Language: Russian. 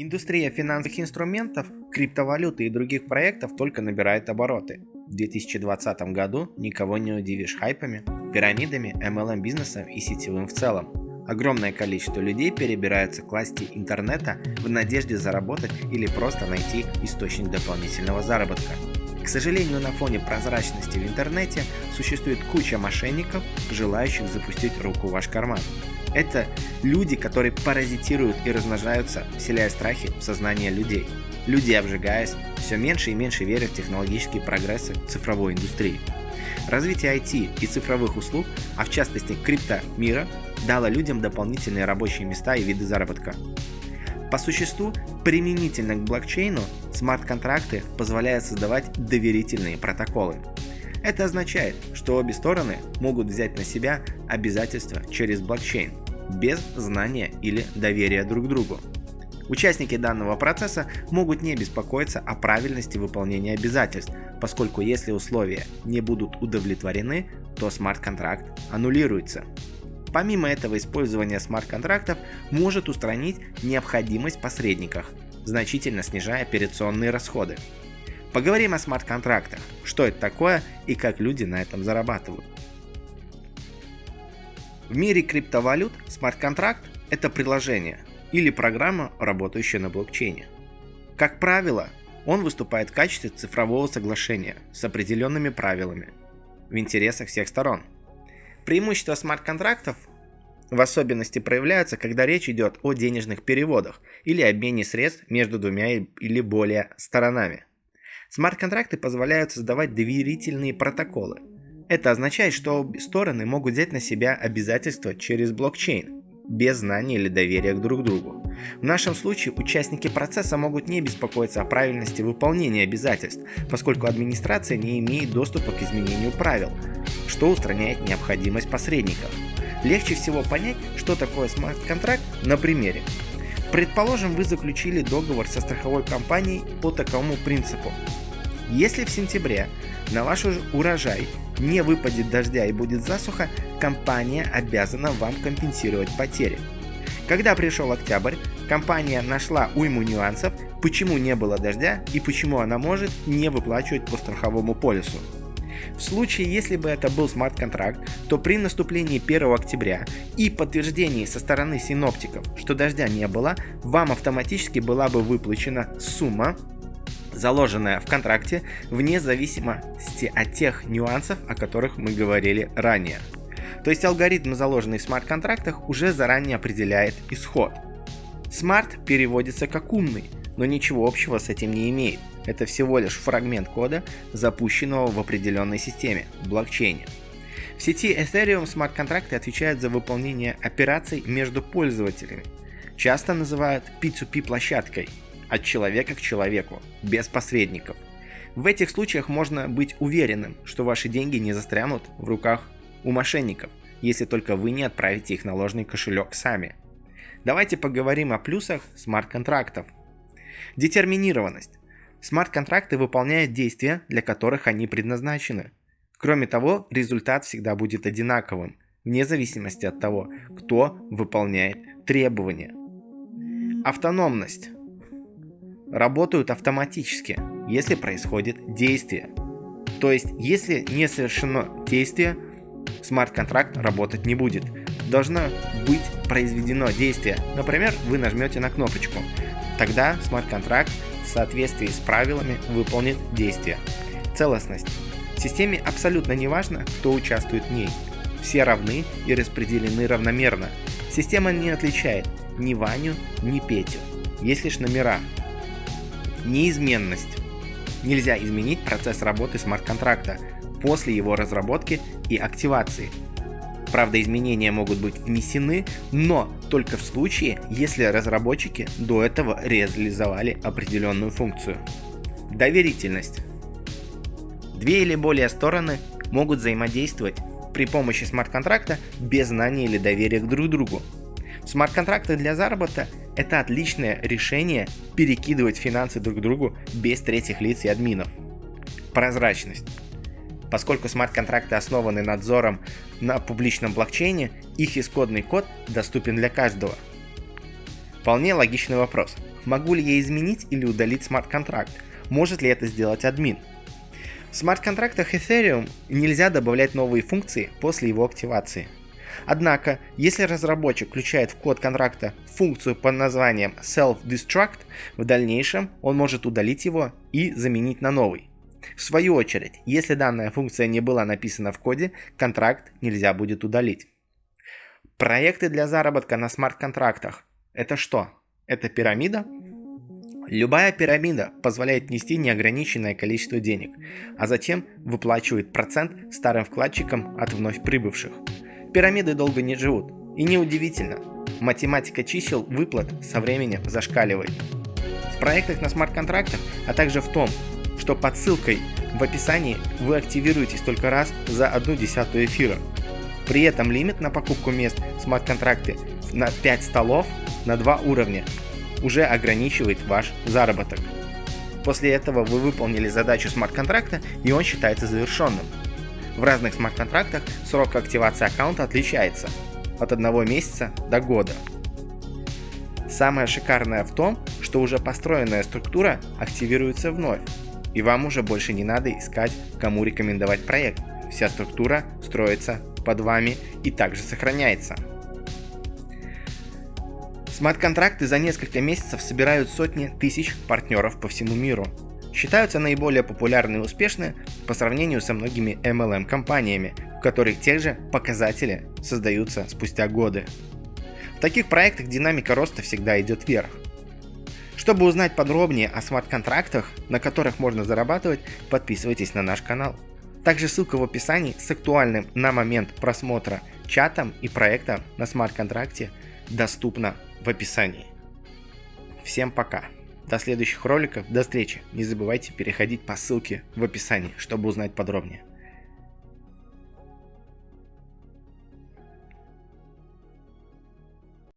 Индустрия финансовых инструментов, криптовалюты и других проектов только набирает обороты. В 2020 году никого не удивишь хайпами, пирамидами, MLM бизнесом и сетевым в целом. Огромное количество людей перебираются к власти интернета в надежде заработать или просто найти источник дополнительного заработка. К сожалению, на фоне прозрачности в интернете существует куча мошенников, желающих запустить руку в ваш карман. Это люди, которые паразитируют и размножаются, вселяя страхи в сознание людей. Люди, обжигаясь, все меньше и меньше верят в технологические прогрессы цифровой индустрии. Развитие IT и цифровых услуг, а в частности крипто мира, дало людям дополнительные рабочие места и виды заработка. По существу, применительно к блокчейну, смарт-контракты позволяют создавать доверительные протоколы. Это означает, что обе стороны могут взять на себя обязательства через блокчейн, без знания или доверия друг другу. Участники данного процесса могут не беспокоиться о правильности выполнения обязательств, поскольку если условия не будут удовлетворены, то смарт-контракт аннулируется. Помимо этого, использование смарт-контрактов может устранить необходимость посредниках, значительно снижая операционные расходы. Поговорим о смарт-контрактах, что это такое и как люди на этом зарабатывают. В мире криптовалют смарт-контракт – это приложение или программа, работающая на блокчейне. Как правило, он выступает в качестве цифрового соглашения с определенными правилами в интересах всех сторон – Преимущества смарт-контрактов в особенности проявляются, когда речь идет о денежных переводах или обмене средств между двумя или более сторонами. Смарт-контракты позволяют создавать доверительные протоколы. Это означает, что стороны могут взять на себя обязательства через блокчейн, без знания или доверия к друг другу. В нашем случае участники процесса могут не беспокоиться о правильности выполнения обязательств, поскольку администрация не имеет доступа к изменению правил, что устраняет необходимость посредников. Легче всего понять, что такое смарт-контракт на примере. Предположим, вы заключили договор со страховой компанией по такому принципу. Если в сентябре на ваш урожай не выпадет дождя и будет засуха, компания обязана вам компенсировать потери. Когда пришел октябрь, компания нашла уйму нюансов, почему не было дождя и почему она может не выплачивать по страховому полису. В случае, если бы это был смарт-контракт, то при наступлении 1 октября и подтверждении со стороны синоптиков, что дождя не было, вам автоматически была бы выплачена сумма, заложенная в контракте, вне зависимости от тех нюансов, о которых мы говорили ранее. То есть алгоритм, заложенный в смарт-контрактах, уже заранее определяет исход. Смарт переводится как умный, но ничего общего с этим не имеет. Это всего лишь фрагмент кода, запущенного в определенной системе, блокчейне. В сети Ethereum смарт-контракты отвечают за выполнение операций между пользователями. Часто называют P2P площадкой от человека к человеку, без посредников. В этих случаях можно быть уверенным, что ваши деньги не застрянут в руках у мошенников, если только вы не отправите их на ложный кошелек сами. Давайте поговорим о плюсах смарт-контрактов. Детерминированность. Смарт-контракты выполняют действия, для которых они предназначены. Кроме того, результат всегда будет одинаковым, вне зависимости от того, кто выполняет требования. Автономность работают автоматически, если происходит действие. То есть, если не совершено действие, смарт-контракт работать не будет. Должно быть произведено действие. Например, вы нажмете на кнопочку. Тогда смарт-контракт в соответствии с правилами выполнит действие. Целостность. Системе абсолютно не важно, кто участвует в ней. Все равны и распределены равномерно. Система не отличает ни Ваню, ни Петю. Есть лишь номера, Неизменность. Нельзя изменить процесс работы смарт-контракта после его разработки и активации. Правда, изменения могут быть внесены, но только в случае, если разработчики до этого реализовали определенную функцию. Доверительность. Две или более стороны могут взаимодействовать при помощи смарт-контракта без знания или доверия к друг другу. Смарт-контракты для заработка – это отличное решение перекидывать финансы друг другу без третьих лиц и админов. Прозрачность. Поскольку смарт-контракты основаны надзором на публичном блокчейне, их исходный код доступен для каждого. Вполне логичный вопрос. Могу ли я изменить или удалить смарт-контракт? Может ли это сделать админ? В смарт-контрактах Ethereum нельзя добавлять новые функции после его активации. Однако, если разработчик включает в код контракта функцию под названием self-destruct, в дальнейшем он может удалить его и заменить на новый. В свою очередь, если данная функция не была написана в коде, контракт нельзя будет удалить. Проекты для заработка на смарт-контрактах – это что? Это пирамида? Любая пирамида позволяет нести неограниченное количество денег, а затем выплачивает процент старым вкладчикам от вновь прибывших. Пирамиды долго не живут. И неудивительно, математика чисел выплат со временем зашкаливает. В проектах на смарт-контрактах, а также в том, что под ссылкой в описании вы активируетесь только раз за одну десятую эфира. При этом лимит на покупку мест смарт-контракты на 5 столов на 2 уровня уже ограничивает ваш заработок. После этого вы выполнили задачу смарт-контракта и он считается завершенным. В разных смарт-контрактах срок активации аккаунта отличается от одного месяца до года. Самое шикарное в том, что уже построенная структура активируется вновь, и вам уже больше не надо искать, кому рекомендовать проект. Вся структура строится под вами и также сохраняется. Смарт-контракты за несколько месяцев собирают сотни тысяч партнеров по всему миру. Считаются наиболее популярные и успешные по сравнению со многими MLM-компаниями, в которых те же показатели создаются спустя годы. В таких проектах динамика роста всегда идет вверх. Чтобы узнать подробнее о смарт-контрактах, на которых можно зарабатывать, подписывайтесь на наш канал. Также ссылка в описании с актуальным на момент просмотра чатом и проектом на смарт-контракте доступна в описании. Всем пока. До следующих роликов, до встречи. Не забывайте переходить по ссылке в описании, чтобы узнать подробнее.